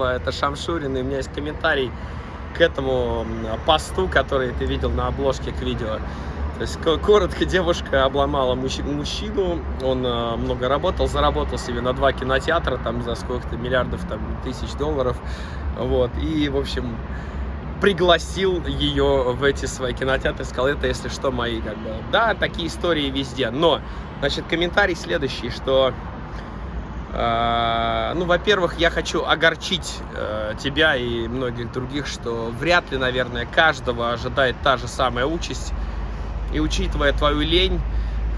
Романова, это Шамшурин, и у меня есть комментарий к этому посту, который ты видел на обложке к видео. То есть, коротко, девушка обломала мужчину, он э, много работал, заработал себе на два кинотеатра, там, за сколько-то миллиардов, там, тысяч долларов, вот, и, в общем, пригласил ее в эти свои кинотеатры, сказал, это, если что, мои, как бы, да, такие истории везде, но, значит, комментарий следующий, что ну, во-первых, я хочу огорчить э, тебя и многих других, что вряд ли, наверное, каждого ожидает та же самая участь, и учитывая твою лень,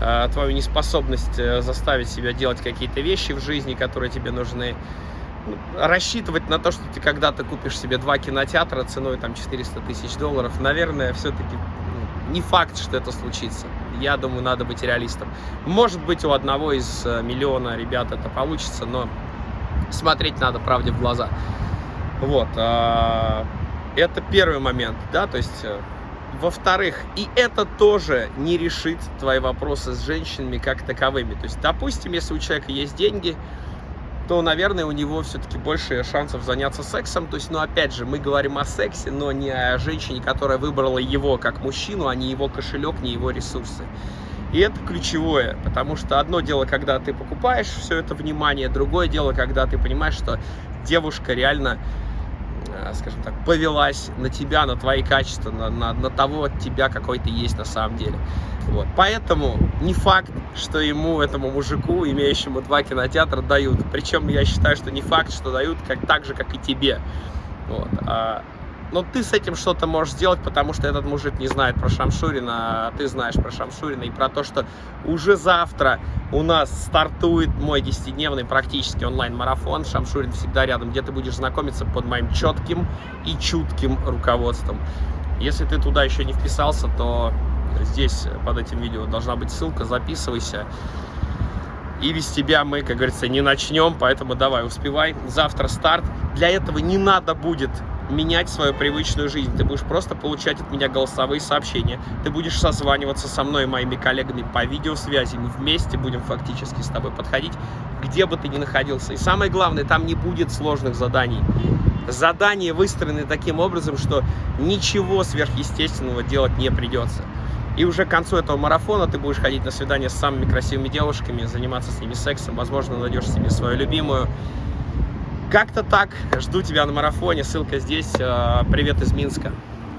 э, твою неспособность э, заставить себя делать какие-то вещи в жизни, которые тебе нужны, ну, рассчитывать на то, что ты когда-то купишь себе два кинотеатра ценой там 400 тысяч долларов, наверное, все-таки ну, не факт, что это случится. Я думаю, надо быть реалистом. Может быть, у одного из э, миллиона ребят это получится, но смотреть надо правде в глаза. Вот. А, это первый момент, да, то есть во-вторых, и это тоже не решит твои вопросы с женщинами как таковыми. То есть, допустим, если у человека есть деньги, то, наверное, у него все-таки больше шансов заняться сексом. То есть, ну, опять же, мы говорим о сексе, но не о женщине, которая выбрала его как мужчину, а не его кошелек, не его ресурсы. И это ключевое, потому что одно дело, когда ты покупаешь все это внимание, другое дело, когда ты понимаешь, что девушка реально скажем так, повелась на тебя, на твои качества, на, на, на того тебя, какой ты есть на самом деле. Вот. Поэтому не факт, что ему, этому мужику, имеющему два кинотеатра, дают. Причем я считаю, что не факт, что дают как, так же, как и тебе. Вот. А но ты с этим что-то можешь сделать, потому что этот мужик не знает про Шамшурина, а ты знаешь про Шамшурина и про то, что уже завтра у нас стартует мой 10-дневный практически онлайн-марафон. Шамшурин всегда рядом, где ты будешь знакомиться под моим четким и чутким руководством. Если ты туда еще не вписался, то здесь под этим видео должна быть ссылка, записывайся. И без тебя мы, как говорится, не начнем, поэтому давай, успевай. Завтра старт. Для этого не надо будет менять свою привычную жизнь. Ты будешь просто получать от меня голосовые сообщения. Ты будешь созваниваться со мной и моими коллегами по видеосвязи. Мы вместе будем фактически с тобой подходить, где бы ты ни находился. И самое главное, там не будет сложных заданий. Задания выстроены таким образом, что ничего сверхъестественного делать не придется. И уже к концу этого марафона ты будешь ходить на свидания с самыми красивыми девушками, заниматься с ними сексом, возможно, найдешь себе свою любимую. Как-то так. Жду тебя на марафоне. Ссылка здесь. Э, привет из Минска.